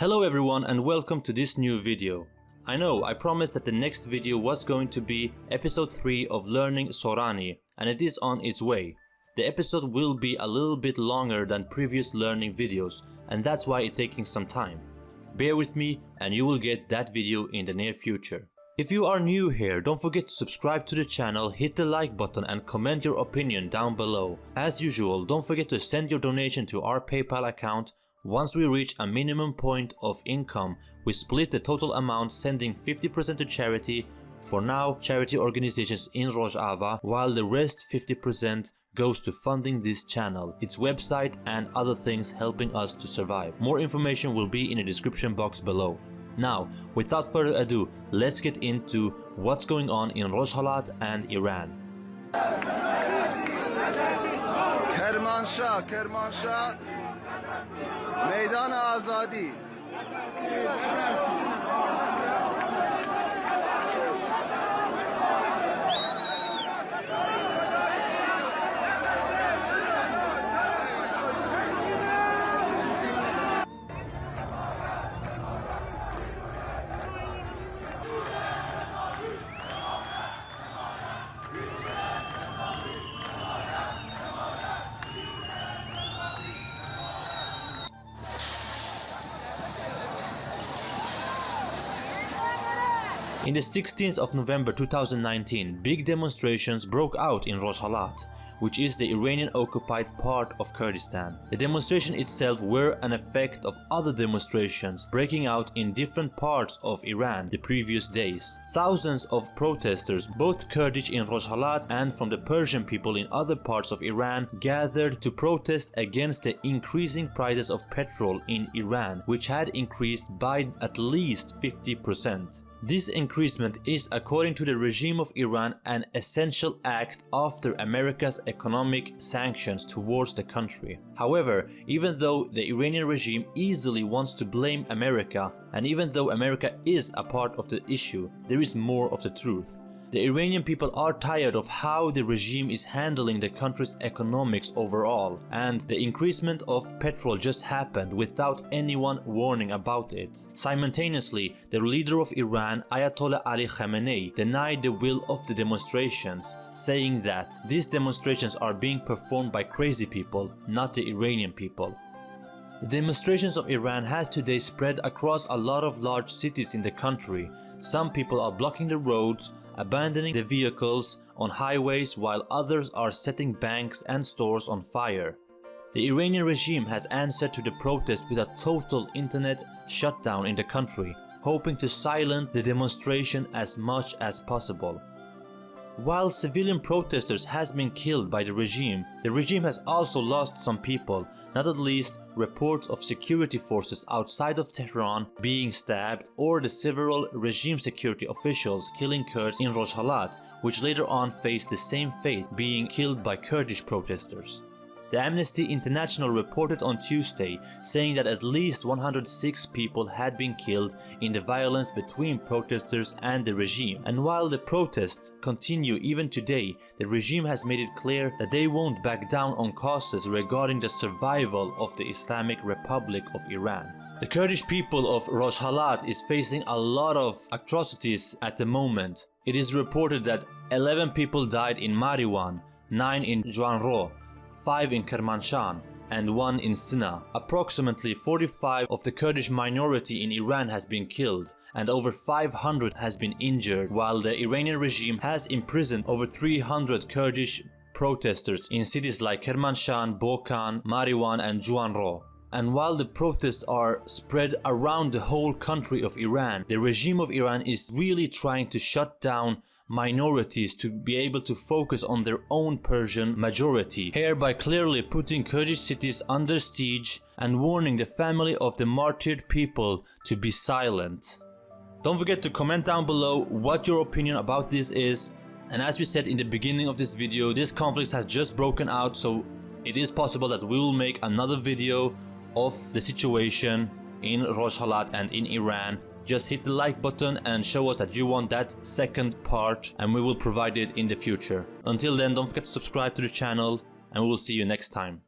Hello everyone and welcome to this new video. I know I promised that the next video was going to be episode 3 of learning Sorani and it is on its way. The episode will be a little bit longer than previous learning videos and that's why it's taking some time. Bear with me and you will get that video in the near future. If you are new here, don't forget to subscribe to the channel, hit the like button and comment your opinion down below. As usual, don't forget to send your donation to our PayPal account. Once we reach a minimum point of income, we split the total amount sending 50% to charity, for now charity organizations in Rojava, while the rest 50% goes to funding this channel, its website and other things helping us to survive. More information will be in the description box below. Now, without further ado, let's get into what's going on in Rojhelat and Iran. کرمانشاه کرمانشاه میدان آزادی In the 16th of November 2019, big demonstrations broke out in Rojhelat, which is the Iranian-occupied part of Kurdistan. The demonstration itself were an effect of other demonstrations breaking out in different parts of Iran the previous days. Thousands of protesters, both Kurdish in Rojhelat and from the Persian people in other parts of Iran, gathered to protest against the increasing prices of petrol in Iran, which had increased by at least 50%. This increasement is according to the regime of Iran an essential act after America's economic sanctions towards the country. However, even though the Iranian regime easily wants to blame America and even though America is a part of the issue, there is more of the truth. The Iranian people are tired of how the regime is handling the country's economics overall and the increasement of petrol just happened without anyone warning about it. Simultaneously, the leader of Iran, Ayatollah Ali Khamenei, denied the will of the demonstrations, saying that these demonstrations are being performed by crazy people, not the Iranian people. The demonstrations of Iran has today spread across a lot of large cities in the country. Some people are blocking the roads, abandoning the vehicles on highways while others are setting banks and stores on fire. The Iranian regime has answered to the protest with a total internet shutdown in the country, hoping to silence the demonstration as much as possible. While civilian protesters has been killed by the regime, the regime has also lost some people, not at least reports of security forces outside of Tehran being stabbed or the several regime security officials killing Kurds in Rojhelat, which later on faced the same fate being killed by Kurdish protesters. The Amnesty International reported on Tuesday saying that at least 106 people had been killed in the violence between protesters and the regime. And while the protests continue even today, the regime has made it clear that they won't back down on causes regarding the survival of the Islamic Republic of Iran. The Kurdish people of Rojhelat is facing a lot of atrocities at the moment. It is reported that 11 people died in Mariwan, 9 in Juanro, 5 in Kermanshah and 1 in Sina. Approximately 45 of the Kurdish minority in Iran has been killed and over 500 has been injured while the Iranian regime has imprisoned over 300 Kurdish protesters in cities like Kermanshah, Bokan, Mariwan and Juanro. And while the protests are spread around the whole country of Iran, the regime of Iran is really trying to shut down minorities to be able to focus on their own Persian majority, hereby clearly putting Kurdish cities under siege and warning the family of the martyred people to be silent. Don't forget to comment down below what your opinion about this is. And as we said in the beginning of this video, this conflict has just broken out so it is possible that we will make another video of the situation in Rojhelat and in Iran just hit the like button and show us that you want that second part and we will provide it in the future. Until then don't forget to subscribe to the channel and we will see you next time.